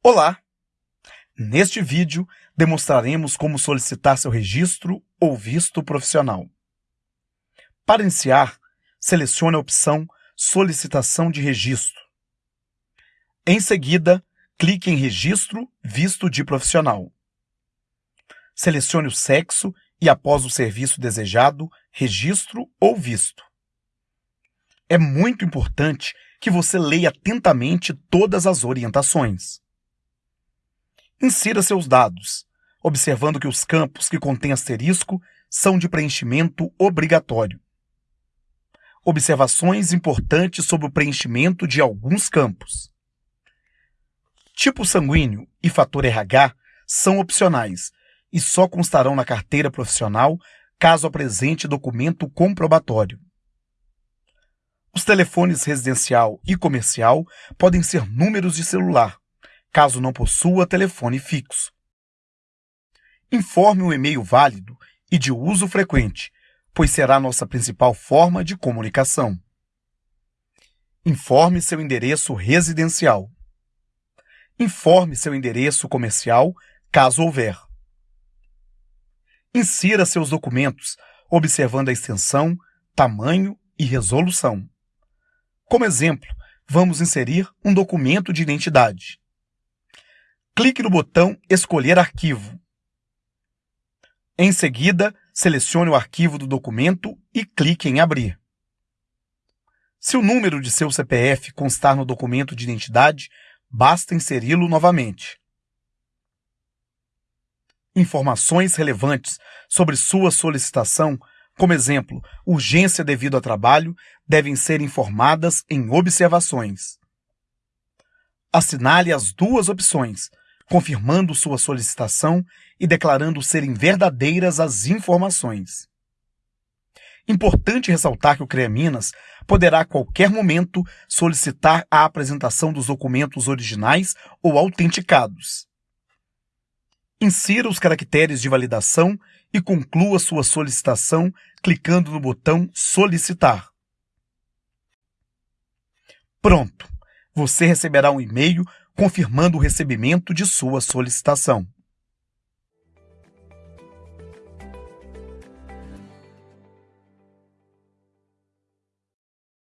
Olá! Neste vídeo, demonstraremos como solicitar seu registro ou visto profissional. Para iniciar, selecione a opção Solicitação de Registro. Em seguida, clique em Registro Visto de Profissional. Selecione o sexo e, após o serviço desejado, Registro ou Visto. É muito importante que você leia atentamente todas as orientações. Insira seus dados, observando que os campos que contêm asterisco são de preenchimento obrigatório. Observações importantes sobre o preenchimento de alguns campos. Tipo sanguíneo e fator RH são opcionais e só constarão na carteira profissional caso apresente documento comprobatório. Os telefones residencial e comercial podem ser números de celular, caso não possua telefone fixo. Informe um e-mail válido e de uso frequente, pois será nossa principal forma de comunicação. Informe seu endereço residencial. Informe seu endereço comercial, caso houver. Insira seus documentos, observando a extensão, tamanho e resolução. Como exemplo, vamos inserir um documento de identidade clique no botão Escolher arquivo. Em seguida, selecione o arquivo do documento e clique em Abrir. Se o número de seu CPF constar no documento de identidade, basta inseri-lo novamente. Informações relevantes sobre sua solicitação, como exemplo, urgência devido a trabalho, devem ser informadas em observações. Assinale as duas opções, confirmando sua solicitação e declarando serem verdadeiras as informações. Importante ressaltar que o CREA Minas poderá a qualquer momento solicitar a apresentação dos documentos originais ou autenticados. Insira os caracteres de validação e conclua sua solicitação clicando no botão Solicitar. Pronto! Você receberá um e-mail confirmando o recebimento de sua solicitação.